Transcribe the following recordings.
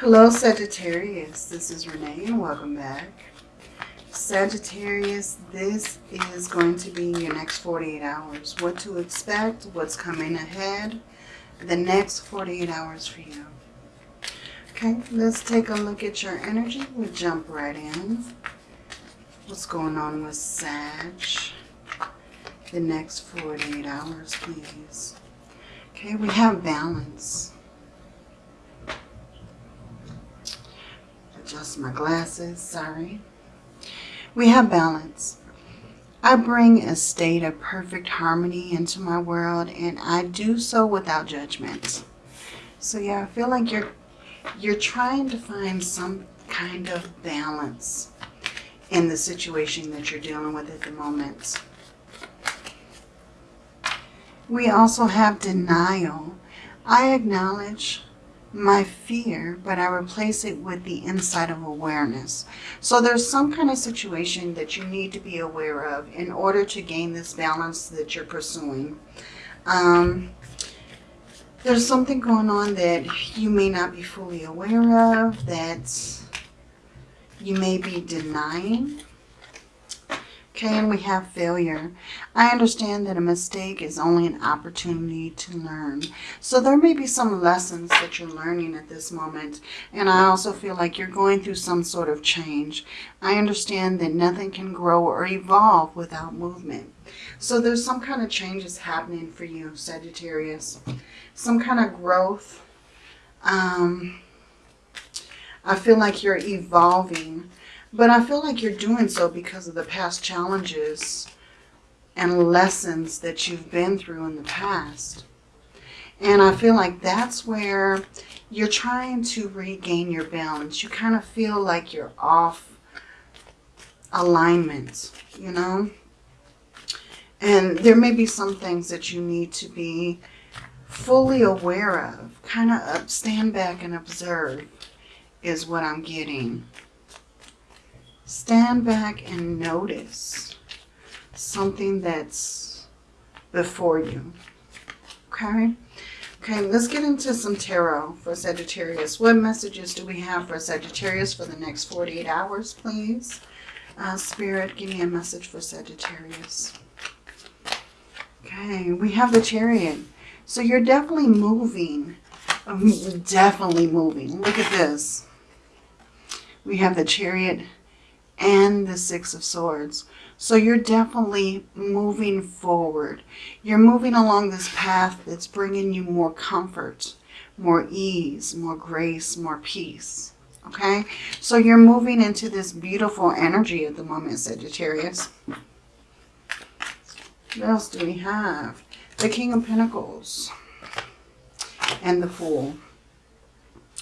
Hello Sagittarius, this is Renee and welcome back. Sagittarius, this is going to be your next 48 hours. What to expect, what's coming ahead, the next 48 hours for you. Okay, let's take a look at your energy. We'll jump right in. What's going on with Sag? The next 48 hours, please. Okay, we have balance. Adjust my glasses, sorry. We have balance. I bring a state of perfect harmony into my world and I do so without judgment. So yeah, I feel like you're you're trying to find some kind of balance in the situation that you're dealing with at the moment. We also have denial. I acknowledge my fear, but I replace it with the insight of awareness. So there's some kind of situation that you need to be aware of in order to gain this balance that you're pursuing. Um, there's something going on that you may not be fully aware of, that you may be denying. Okay, and we have failure. I understand that a mistake is only an opportunity to learn. So there may be some lessons that you're learning at this moment. And I also feel like you're going through some sort of change. I understand that nothing can grow or evolve without movement. So there's some kind of changes happening for you, Sagittarius. Some kind of growth. Um, I feel like you're evolving but I feel like you're doing so because of the past challenges and lessons that you've been through in the past. And I feel like that's where you're trying to regain your balance. You kind of feel like you're off alignment, you know. And there may be some things that you need to be fully aware of. Kind of stand back and observe is what I'm getting. Stand back and notice something that's before you. Okay? Okay, let's get into some tarot for Sagittarius. What messages do we have for Sagittarius for the next 48 hours, please? Uh, Spirit, give me a message for Sagittarius. Okay, we have the Chariot. So you're definitely moving. Um, definitely moving. Look at this. We have the Chariot and the Six of Swords. So you're definitely moving forward. You're moving along this path that's bringing you more comfort, more ease, more grace, more peace. Okay? So you're moving into this beautiful energy at the moment, Sagittarius. What else do we have? The King of Pentacles and the Fool.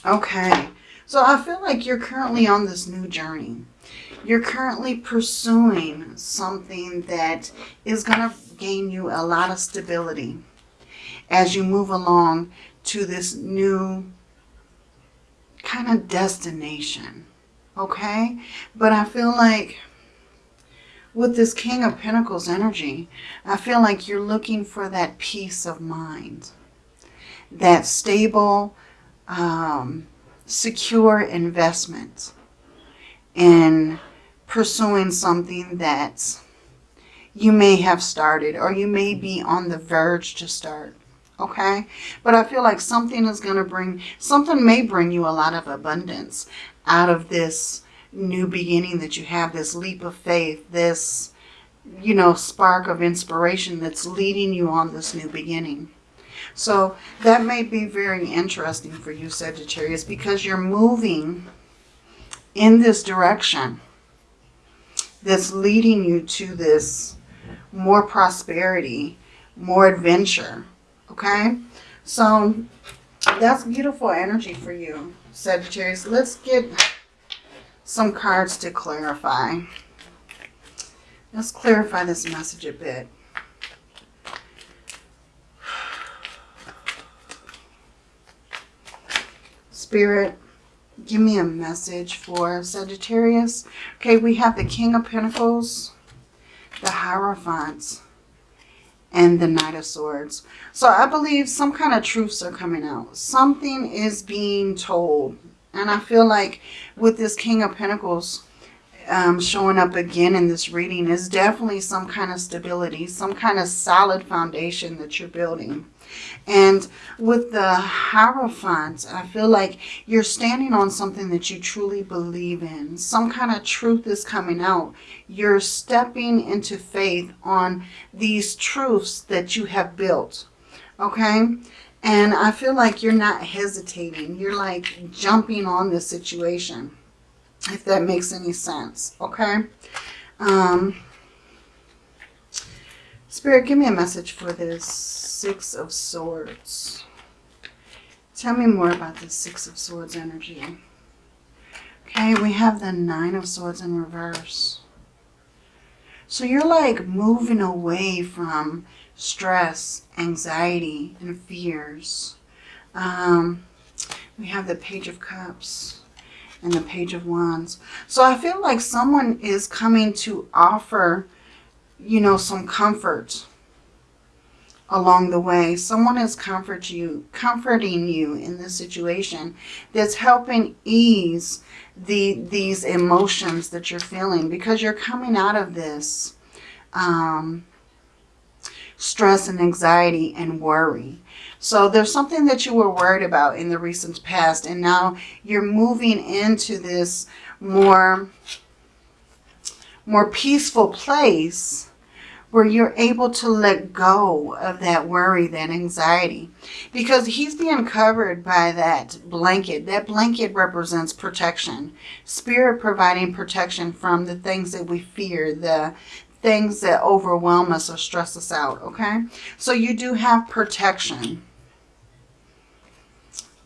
Okay. So I feel like you're currently on this new journey you're currently pursuing something that is going to gain you a lot of stability as you move along to this new kind of destination. Okay? But I feel like with this King of Pentacles energy, I feel like you're looking for that peace of mind. That stable, um, secure investment in pursuing something that you may have started or you may be on the verge to start. Okay? But I feel like something is going to bring, something may bring you a lot of abundance out of this new beginning that you have, this leap of faith, this, you know, spark of inspiration that's leading you on this new beginning. So that may be very interesting for you, Sagittarius, because you're moving in this direction that's leading you to this more prosperity, more adventure. Okay? So that's beautiful energy for you, Sagittarius. Let's get some cards to clarify. Let's clarify this message a bit. Spirit, give me a message for Sagittarius. Okay, we have the King of Pentacles, the Hierophants, and the Knight of Swords. So I believe some kind of truths are coming out. Something is being told And I feel like with this King of Pentacles um, showing up again in this reading is definitely some kind of stability, some kind of solid foundation that you're building. And with the Hierophant, I feel like you're standing on something that you truly believe in. Some kind of truth is coming out. You're stepping into faith on these truths that you have built. Okay? And I feel like you're not hesitating. You're like jumping on this situation. If that makes any sense. Okay? Um, Spirit, give me a message for this Six of Swords. Tell me more about this Six of Swords energy. Okay, we have the Nine of Swords in reverse. So you're like moving away from stress, anxiety, and fears. Um, we have the Page of Cups and the Page of Wands. So I feel like someone is coming to offer, you know, some comfort along the way. Someone is comfort you, comforting you in this situation that's helping ease the these emotions that you're feeling because you're coming out of this um, stress and anxiety and worry. So there's something that you were worried about in the recent past and now you're moving into this more, more peaceful place where you're able to let go of that worry, that anxiety. Because he's being covered by that blanket. That blanket represents protection. Spirit providing protection from the things that we fear, the things that overwhelm us or stress us out, okay? So you do have protection.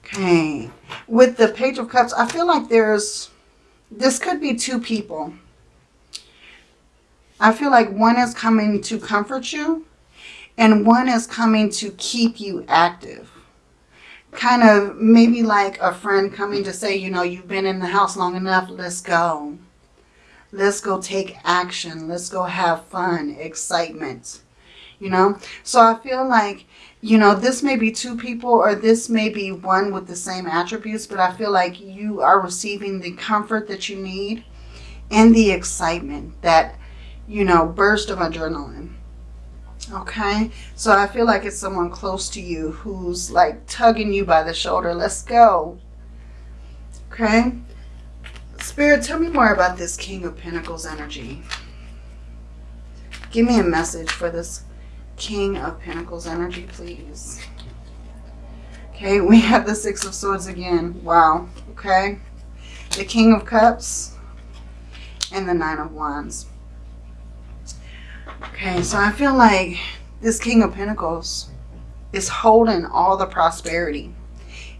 Okay. With the Page of Cups, I feel like there's, this could be two people I feel like one is coming to comfort you and one is coming to keep you active. Kind of maybe like a friend coming to say, you know, you've been in the house long enough, let's go. Let's go take action. Let's go have fun, excitement, you know. So I feel like, you know, this may be two people or this may be one with the same attributes, but I feel like you are receiving the comfort that you need and the excitement that you know, burst of adrenaline. Okay, so I feel like it's someone close to you who's like tugging you by the shoulder. Let's go. Okay. Spirit, tell me more about this King of Pentacles energy. Give me a message for this King of Pentacles energy, please. Okay, we have the Six of Swords again. Wow. Okay. The King of Cups and the Nine of Wands. Okay, so I feel like this King of Pentacles is holding all the prosperity,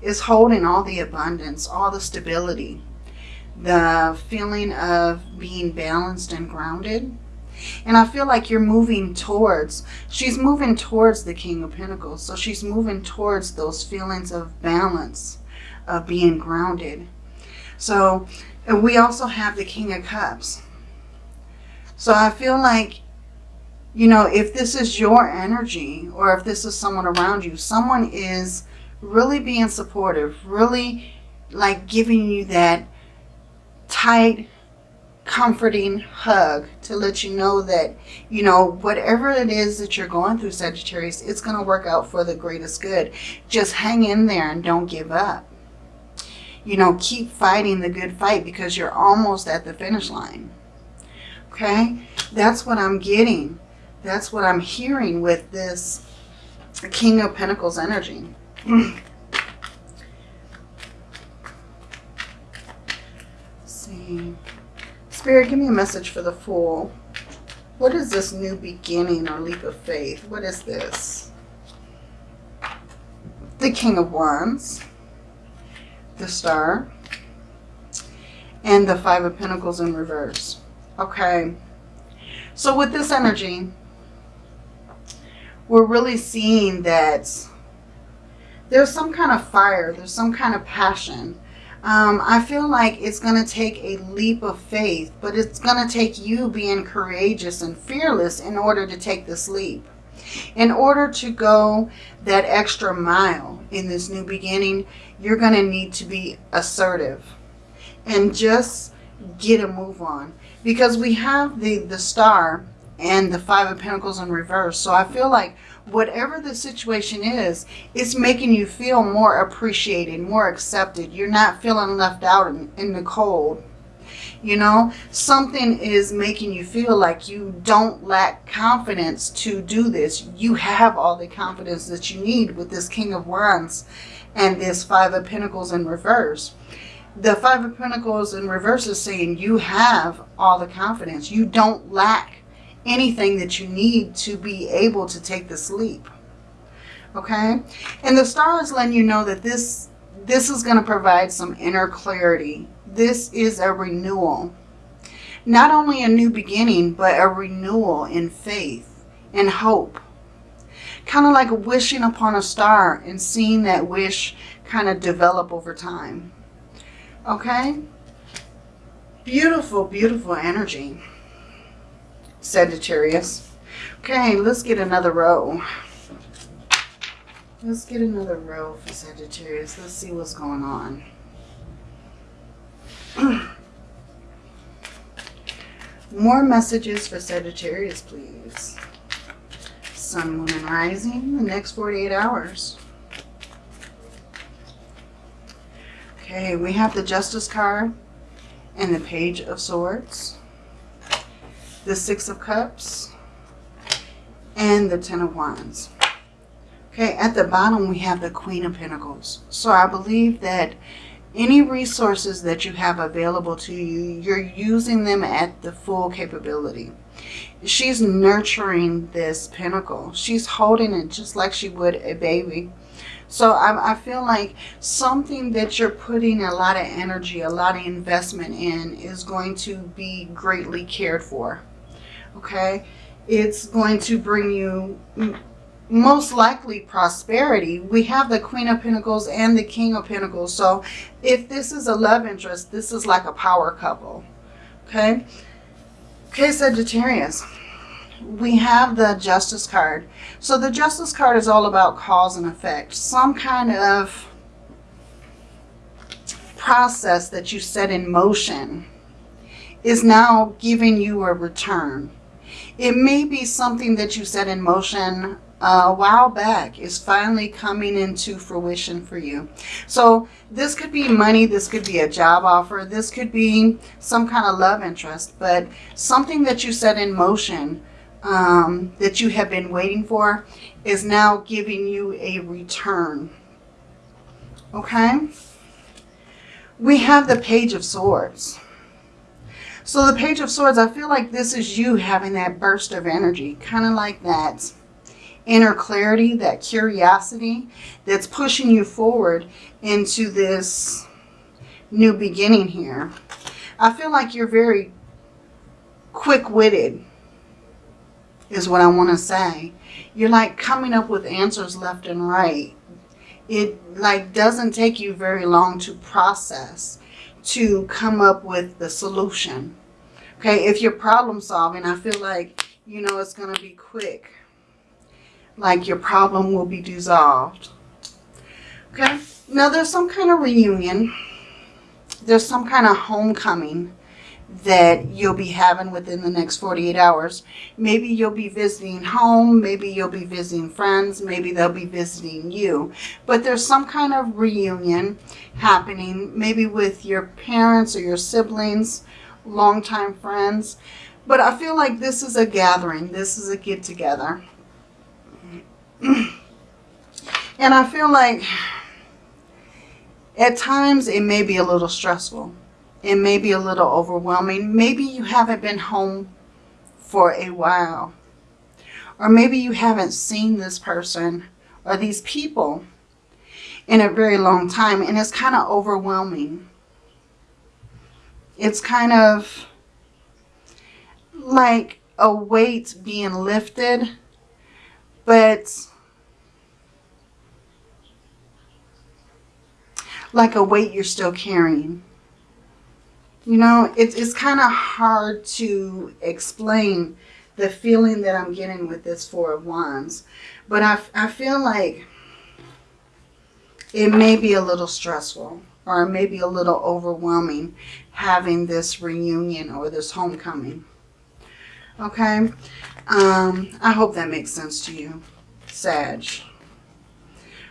is holding all the abundance, all the stability, the feeling of being balanced and grounded. And I feel like you're moving towards, she's moving towards the King of Pentacles. So she's moving towards those feelings of balance, of being grounded. So we also have the King of Cups. So I feel like you know, if this is your energy or if this is someone around you, someone is really being supportive, really like giving you that tight, comforting hug to let you know that, you know, whatever it is that you're going through, Sagittarius, it's going to work out for the greatest good. Just hang in there and don't give up. You know, keep fighting the good fight because you're almost at the finish line. Okay? That's what I'm getting. That's what I'm hearing with this King of Pentacles energy. see. Spirit, give me a message for the Fool. What is this new beginning or leap of faith? What is this? The King of Wands. The Star. And the Five of Pentacles in reverse. Okay. So with this energy, we're really seeing that there's some kind of fire, there's some kind of passion. Um, I feel like it's going to take a leap of faith, but it's going to take you being courageous and fearless in order to take this leap. In order to go that extra mile in this new beginning, you're going to need to be assertive and just get a move on. Because we have the, the star and the five of pentacles in reverse. So I feel like whatever the situation is, it's making you feel more appreciated, more accepted. You're not feeling left out in, in the cold. You know, something is making you feel like you don't lack confidence to do this. You have all the confidence that you need with this King of Wands and this Five of Pentacles in reverse. The Five of Pentacles in reverse is saying you have all the confidence. You don't lack anything that you need to be able to take this leap. Okay? And the star is letting you know that this, this is going to provide some inner clarity. This is a renewal. Not only a new beginning, but a renewal in faith and hope. Kind of like wishing upon a star and seeing that wish kind of develop over time. Okay? Beautiful, beautiful energy. Sagittarius. Okay, let's get another row. Let's get another row for Sagittarius. Let's see what's going on. More messages for Sagittarius, please. Sun, Moon, and Rising, the next 48 hours. Okay, we have the Justice card and the Page of Swords the Six of Cups, and the Ten of Wands. Okay, at the bottom we have the Queen of Pentacles. So I believe that any resources that you have available to you, you're using them at the full capability. She's nurturing this pentacle. She's holding it just like she would a baby. So I, I, feel like something that you're putting a lot of energy, a lot of investment in is going to be greatly cared for okay? It's going to bring you most likely prosperity. We have the Queen of Pentacles and the King of Pentacles. So if this is a love interest, this is like a power couple, okay? Okay, Sagittarius, we have the Justice card. So the Justice card is all about cause and effect. Some kind of process that you set in motion is now giving you a return. It may be something that you set in motion a while back is finally coming into fruition for you. So this could be money, this could be a job offer, this could be some kind of love interest, but something that you set in motion um, that you have been waiting for is now giving you a return. Okay? We have the Page of Swords. So the Page of Swords, I feel like this is you having that burst of energy, kind of like that inner clarity, that curiosity that's pushing you forward into this new beginning here. I feel like you're very quick-witted is what I want to say. You're like coming up with answers left and right. It like doesn't take you very long to process to come up with the solution. Okay, if you're problem solving, I feel like, you know, it's going to be quick. Like your problem will be dissolved. Okay, now there's some kind of reunion. There's some kind of homecoming that you'll be having within the next 48 hours. Maybe you'll be visiting home. Maybe you'll be visiting friends. Maybe they'll be visiting you. But there's some kind of reunion happening, maybe with your parents or your siblings, longtime friends. But I feel like this is a gathering. This is a get-together. and I feel like at times it may be a little stressful. It may be a little overwhelming. Maybe you haven't been home for a while. Or maybe you haven't seen this person or these people in a very long time. And it's kind of overwhelming it's kind of like a weight being lifted, but like a weight you're still carrying. You know, it's, it's kind of hard to explain the feeling that I'm getting with this Four of Wands. But I, I feel like it may be a little stressful or maybe a little overwhelming having this reunion or this homecoming. Okay? Um, I hope that makes sense to you, Sag.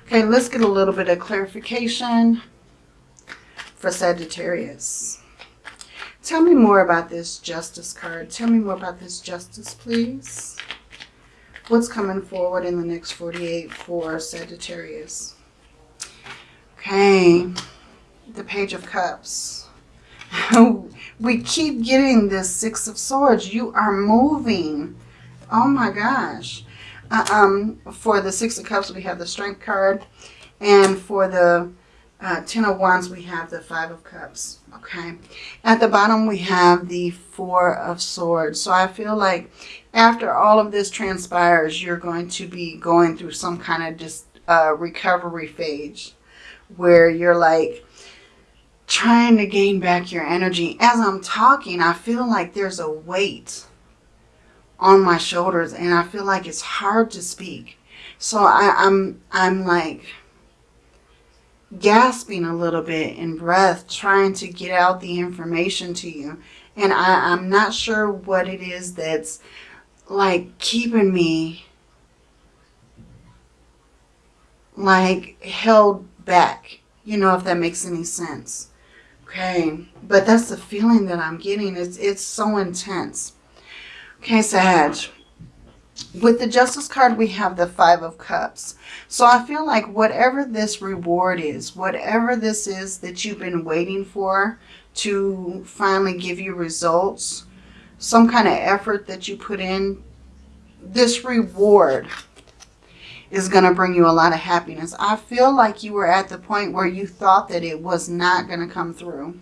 Okay, let's get a little bit of clarification for Sagittarius. Tell me more about this Justice card. Tell me more about this Justice, please. What's coming forward in the next 48 for Sagittarius? Okay, the Page of Cups. we keep getting this Six of Swords. You are moving. Oh my gosh. Uh, um, for the Six of Cups, we have the Strength card. And for the uh, Ten of Wands, we have the Five of Cups. Okay. At the bottom, we have the Four of Swords. So I feel like after all of this transpires, you're going to be going through some kind of just uh, recovery phase where you're like trying to gain back your energy. As I'm talking, I feel like there's a weight on my shoulders and I feel like it's hard to speak. So I, I'm, I'm like gasping a little bit in breath, trying to get out the information to you. And I, I'm not sure what it is that's like keeping me like held back. You know, if that makes any sense. Okay, but that's the feeling that I'm getting. It's, it's so intense. Okay, Sag. With the Justice card, we have the Five of Cups. So I feel like whatever this reward is, whatever this is that you've been waiting for to finally give you results, some kind of effort that you put in, this reward is going to bring you a lot of happiness. I feel like you were at the point where you thought that it was not going to come through.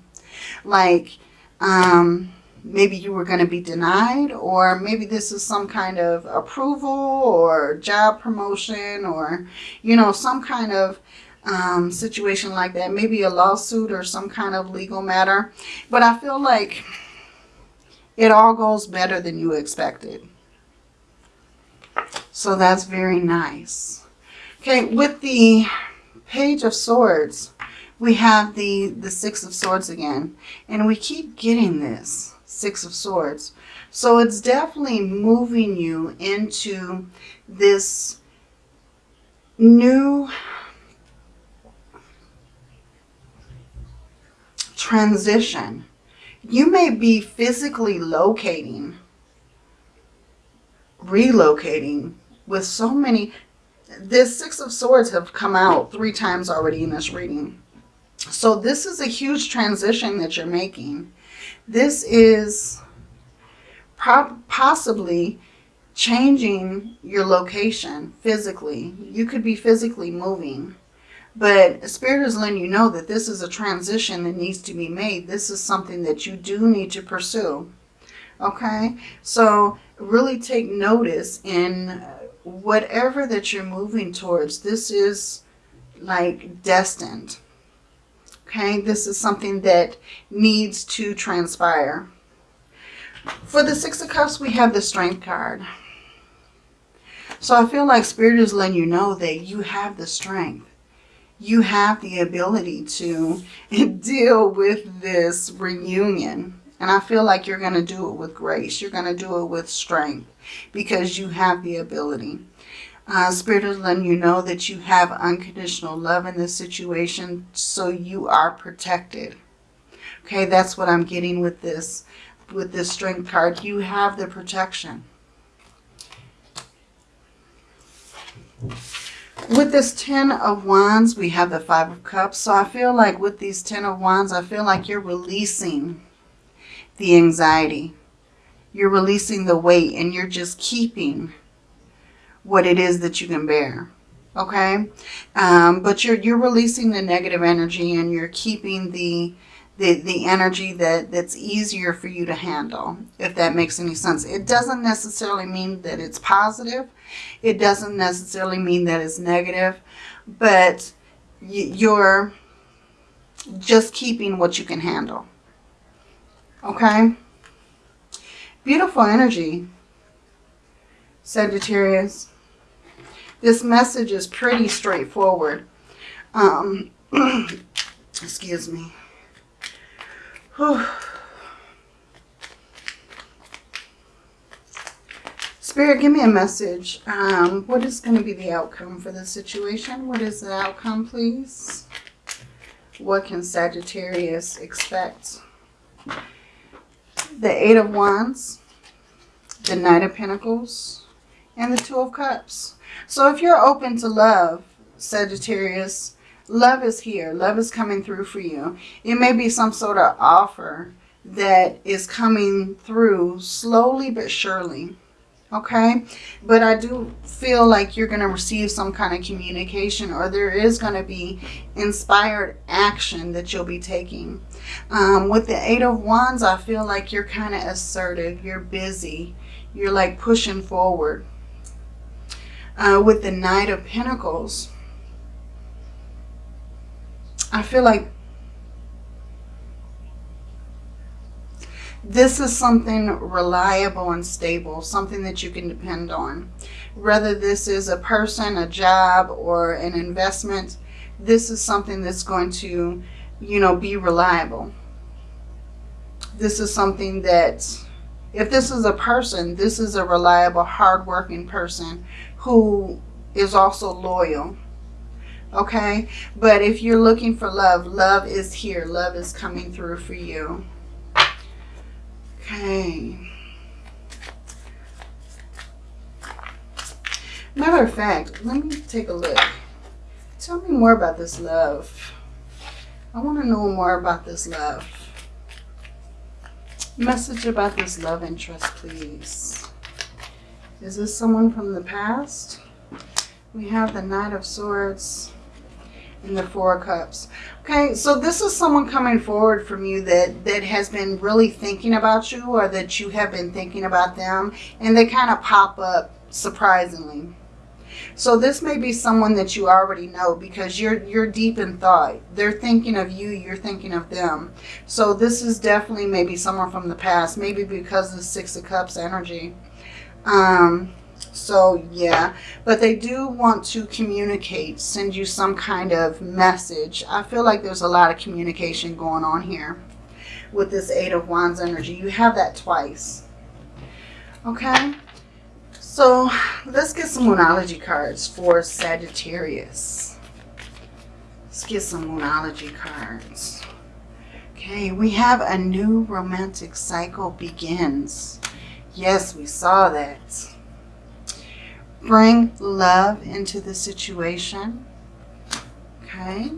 Like, um, maybe you were going to be denied or maybe this is some kind of approval or job promotion or, you know, some kind of um, situation like that. Maybe a lawsuit or some kind of legal matter. But I feel like it all goes better than you expected. So that's very nice. Okay, with the Page of Swords, we have the, the Six of Swords again. And we keep getting this. Six of Swords. So it's definitely moving you into this new transition. You may be physically locating, relocating with so many. This Six of Swords have come out three times already in this reading. So this is a huge transition that you're making. This is possibly changing your location physically. You could be physically moving. But Spirit is letting you know that this is a transition that needs to be made. This is something that you do need to pursue. Okay? So really take notice in whatever that you're moving towards. This is like destined. Okay, this is something that needs to transpire. For the Six of Cups, we have the Strength card. So I feel like Spirit is letting you know that you have the strength. You have the ability to deal with this reunion. And I feel like you're going to do it with grace. You're going to do it with strength because you have the ability. Uh, Spirit is letting you know that you have unconditional love in this situation, so you are protected. Okay, that's what I'm getting with this, with this strength card. You have the protection. With this Ten of Wands, we have the Five of Cups. So I feel like with these Ten of Wands, I feel like you're releasing the anxiety. You're releasing the weight and you're just keeping what it is that you can bear. Okay. Um, but you're, you're releasing the negative energy and you're keeping the, the, the energy that, that's easier for you to handle, if that makes any sense. It doesn't necessarily mean that it's positive. It doesn't necessarily mean that it's negative, but you're just keeping what you can handle. Okay? Beautiful energy, Sagittarius. This message is pretty straightforward. Um, excuse me. Whew. Spirit, give me a message. Um, what is going to be the outcome for this situation? What is the outcome, please? What can Sagittarius expect? The Eight of Wands, the Knight of Pentacles, and the Two of Cups. So if you're open to love, Sagittarius, love is here. Love is coming through for you. It may be some sort of offer that is coming through slowly but surely okay? But i do feel like you're going to receive some kind of communication or there is going to be inspired action that you'll be taking. Um, with the eight of wands i feel like you're kind of assertive. You're busy. You're like pushing forward uh, with the knight of pentacles i feel like This is something reliable and stable, something that you can depend on. Whether this is a person, a job, or an investment, this is something that's going to, you know, be reliable. This is something that, if this is a person, this is a reliable, hardworking person who is also loyal. Okay? But if you're looking for love, love is here. Love is coming through for you. Okay. Matter of fact, let me take a look. Tell me more about this love. I want to know more about this love. Message about this love interest, please. Is this someone from the past? We have the Knight of Swords and the Four of Cups. Okay, so this is someone coming forward from you that, that has been really thinking about you or that you have been thinking about them and they kind of pop up surprisingly. So this may be someone that you already know because you're you're deep in thought. They're thinking of you, you're thinking of them. So this is definitely maybe someone from the past, maybe because of the Six of Cups energy. Um, so yeah, but they do want to communicate, send you some kind of message. I feel like there's a lot of communication going on here with this Eight of Wands energy. You have that twice. Okay, so let's get some Moonology cards for Sagittarius. Let's get some Moonology cards. Okay, we have a new romantic cycle begins. Yes, we saw that bring love into the situation. Okay.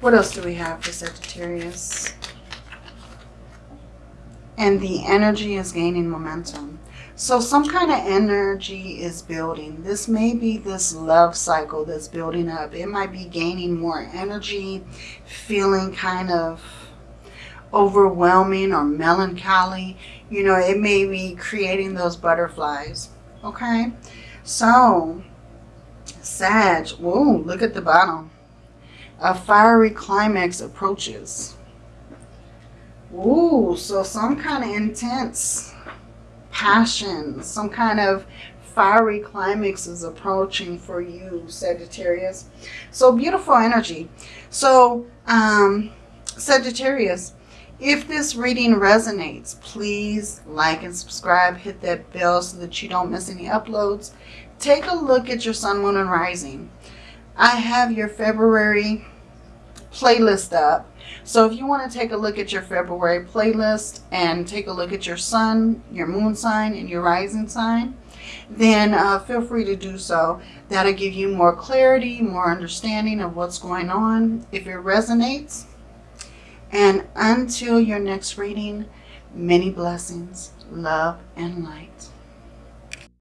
What else do we have for Sagittarius? And the energy is gaining momentum. So some kind of energy is building. This may be this love cycle that's building up. It might be gaining more energy, feeling kind of overwhelming or melancholy. You know, it may be creating those butterflies. Okay, so Sag, whoa, look at the bottom. A fiery climax approaches. Ooh, so some kind of intense passion, some kind of fiery climax is approaching for you, Sagittarius. So beautiful energy. So, um, Sagittarius, if this reading resonates, please like and subscribe. Hit that bell so that you don't miss any uploads. Take a look at your sun, moon, and rising. I have your February playlist up. So if you want to take a look at your February playlist and take a look at your sun, your moon sign, and your rising sign, then uh, feel free to do so. That'll give you more clarity, more understanding of what's going on. If it resonates, and until your next reading, many blessings, love, and light.